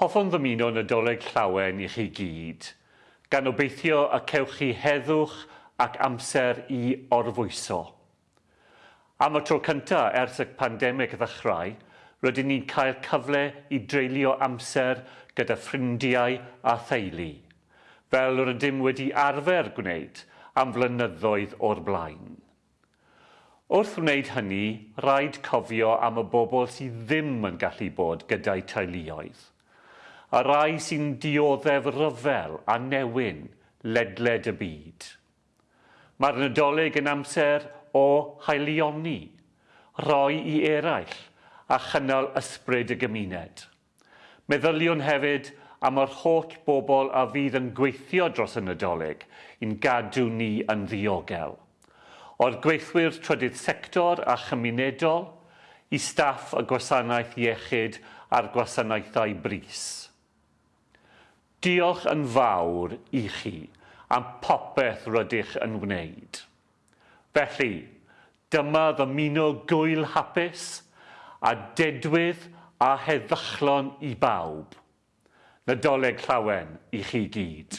Hoffwn ddymuno Nadolig llawen i chi gyd, gan obeithio y cewch chi heddwch ac amser i orfwyso. Am y tro cyntaf ers y pandemig ddechrau, rydyn ni'n cael cyfle i dreulio amser gyda ffrindiau a theulu, fel rydym wedi arfer gwneud am flynyddoedd o'r blaen. Wrth wneud hynny, rhaid cofio am y bobl sydd ddim yn gallu bod gyda'i teuluoedd – a rai sy'n dioddef ryfel a newyn ledled y byd. Mae'r Nadolig yn amser o haelioni, roi i eraill a chynnal ysbryd y gymuned. Meddyliwn hefyd am yr holl bobl a fydd yn gweithio dros y Nadolig i'n gadw ni yn ddiogel. O'r gweithwyr trydydd sector a chymunedol, i staff y gwasanaeth iechyd a'r gwasanaethau bris. Diolch yn fawr i chi am popeth rydych yn wneud. Felly, dyma ddymuno gwyl hapus a dedwydd a heddychlon i bawb. Nadolig llawen i chi gyd.